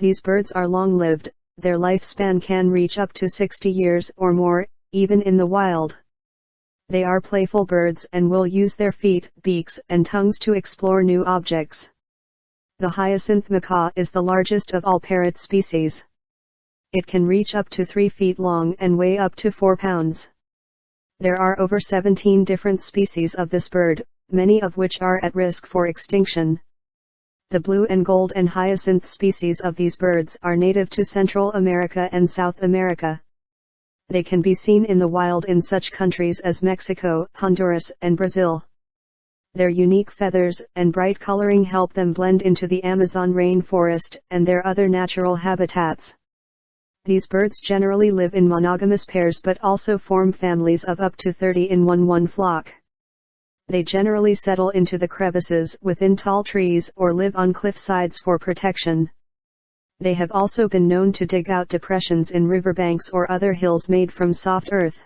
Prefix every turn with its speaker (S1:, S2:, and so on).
S1: These birds are long-lived, their lifespan can reach up to 60 years or more, even in the wild. They are playful birds and will use their feet, beaks, and tongues to explore new objects. The hyacinth macaw is the largest of all parrot species. It can reach up to 3 feet long and weigh up to 4 pounds. There are over 17 different species of this bird, many of which are at risk for extinction. The blue and gold and hyacinth species of these birds are native to Central America and South America. They can be seen in the wild in such countries as Mexico, Honduras, and Brazil. Their unique feathers and bright coloring help them blend into the Amazon rainforest and their other natural habitats. These birds generally live in monogamous pairs but also form families of up to 30 in one one flock. They generally settle into the crevices within tall trees or live on cliff sides for protection. They have also been known to dig out depressions in riverbanks or other hills made from soft earth.